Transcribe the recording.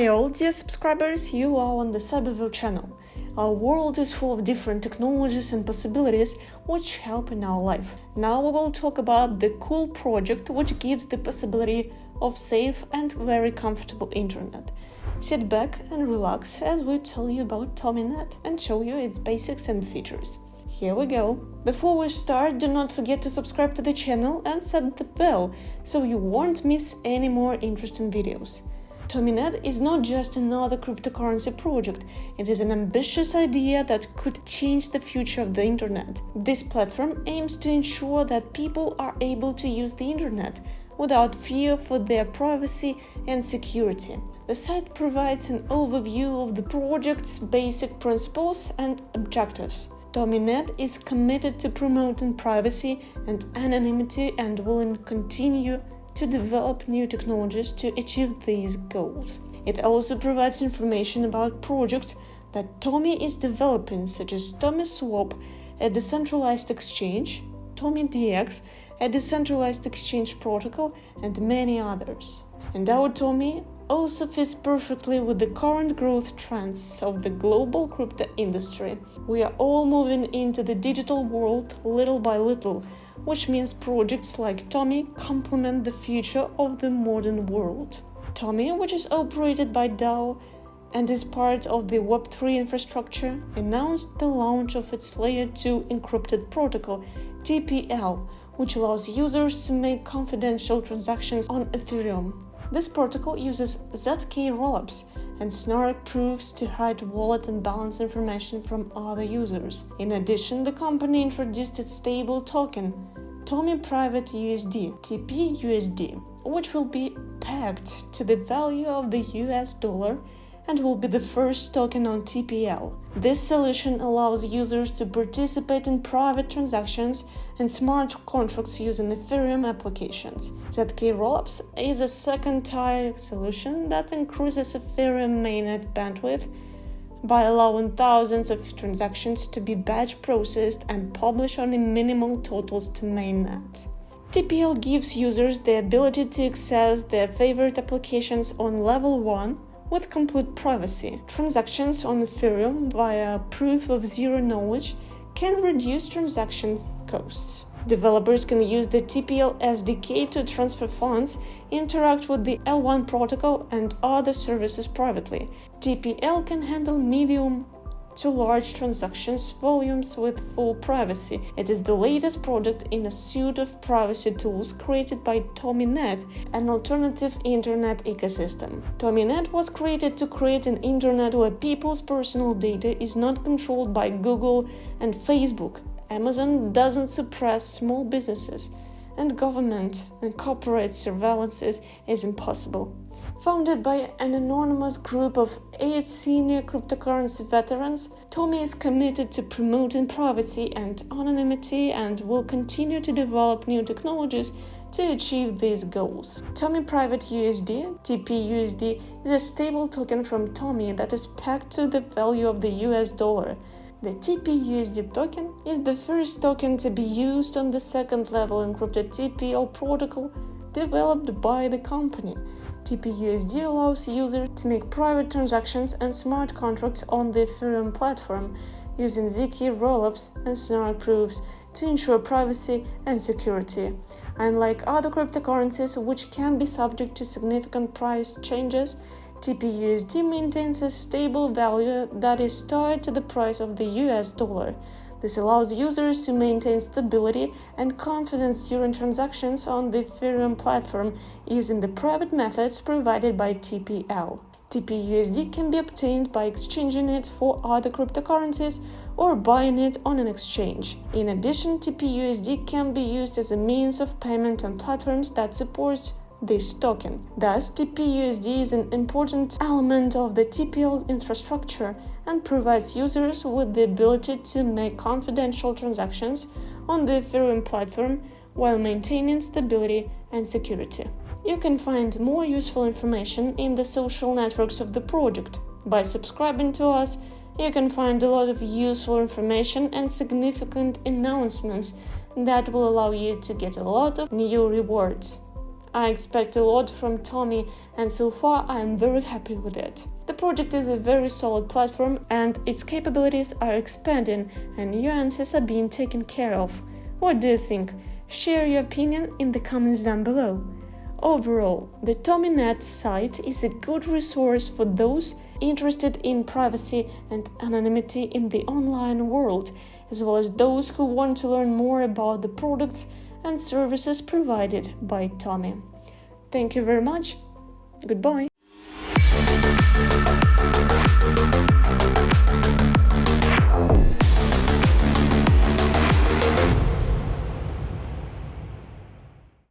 Hi all dear subscribers, you are on the Cyberville channel. Our world is full of different technologies and possibilities which help in our life. Now we will talk about the cool project which gives the possibility of safe and very comfortable internet. Sit back and relax as we tell you about TomiNet and show you its basics and features. Here we go. Before we start, do not forget to subscribe to the channel and set the bell so you won't miss any more interesting videos. TomiNet is not just another cryptocurrency project, it is an ambitious idea that could change the future of the internet. This platform aims to ensure that people are able to use the internet without fear for their privacy and security. The site provides an overview of the project's basic principles and objectives. TomiNet is committed to promoting privacy and anonymity and will continue to develop new technologies to achieve these goals. It also provides information about projects that Tomi is developing, such as Tomi Swap, a decentralized exchange, TomiDX, a decentralized exchange protocol, and many others. And our Tomi also fits perfectly with the current growth trends of the global crypto industry. We are all moving into the digital world little by little, which means projects like Tomi complement the future of the modern world. Tomi, which is operated by DAO and is part of the Web3 infrastructure, announced the launch of its Layer 2 encrypted protocol, TPL, which allows users to make confidential transactions on Ethereum. This protocol uses ZK rollups and snark proofs to hide wallet and balance information from other users. In addition, the company introduced its stable token, Tomi Private USD, TPUSD, which will be pegged to the value of the US dollar and will be the first token on TPL. This solution allows users to participate in private transactions and smart contracts using Ethereum applications. ZK Rollups is a second-tier solution that increases Ethereum mainnet bandwidth by allowing thousands of transactions to be batch processed and publish only minimal totals to mainnet. TPL gives users the ability to access their favorite applications on level 1 with complete privacy. Transactions on Ethereum via proof of zero knowledge can reduce transaction costs. Developers can use the TPL SDK to transfer funds, interact with the L1 protocol and other services privately. TPL can handle medium to large transactions volumes with full privacy. It is the latest product in a suite of privacy tools created by TomiNet, an alternative internet ecosystem. TomiNet was created to create an internet where people's personal data is not controlled by Google and Facebook. Amazon doesn't suppress small businesses, and government and corporate surveillances is impossible. Founded by an anonymous group of eight senior cryptocurrency veterans, Tomi is committed to promoting privacy and anonymity and will continue to develop new technologies to achieve these goals. Tomi Private USD, TPUSD, is a stable token from Tomi that is pegged to the value of the US dollar. The TPUSD token is the first token to be used on the second level encrypted TPL protocol developed by the company. TPUSD allows users to make private transactions and smart contracts on the Ethereum platform using ZK rollups and snark proofs to ensure privacy and security. Unlike other cryptocurrencies, which can be subject to significant price changes, TPUSD maintains a stable value that is tied to the price of the US dollar. This allows users to maintain stability and confidence during transactions on the Ethereum platform using the private methods provided by TPL. TPUSD can be obtained by exchanging it for other cryptocurrencies or buying it on an exchange. In addition, TPUSD can be used as a means of payment on platforms that support this token. Thus, TPUSD is an important element of the TPL infrastructure and provides users with the ability to make confidential transactions on the Ethereum platform while maintaining stability and security. You can find more useful information in the social networks of the project. By subscribing to us, you can find a lot of useful information and significant announcements that will allow you to get a lot of new rewards. I expect a lot from Tomi, and so far I am very happy with it. The project is a very solid platform, and its capabilities are expanding, and answers are being taken care of. What do you think? Share your opinion in the comments down below. Overall, the TomiNet site is a good resource for those interested in privacy and anonymity in the online world, as well as those who want to learn more about the products and services provided by Tomi. Thank you very much. Goodbye.